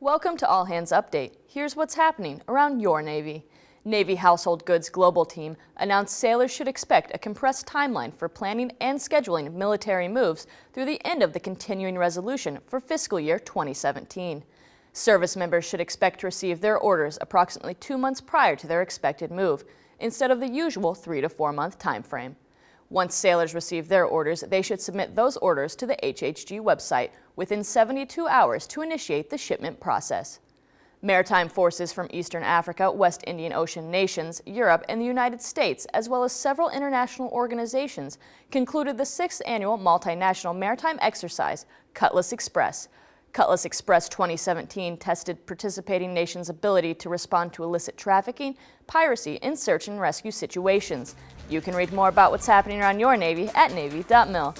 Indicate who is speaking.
Speaker 1: Welcome to All Hands Update. Here's what's happening around your Navy. Navy Household Goods Global Team announced sailors should expect a compressed timeline for planning and scheduling military moves through the end of the continuing resolution for fiscal year 2017. Service members should expect to receive their orders approximately two months prior to their expected move, instead of the usual three to four month time frame. Once sailors receive their orders, they should submit those orders to the HHG website within 72 hours to initiate the shipment process. Maritime forces from Eastern Africa, West Indian Ocean nations, Europe, and the United States, as well as several international organizations, concluded the sixth annual multinational maritime exercise, Cutlass Express. Cutlass Express 2017 tested participating nations' ability to respond to illicit trafficking, piracy, and search and rescue situations. You can read more about what's happening around your Navy at Navy.mil.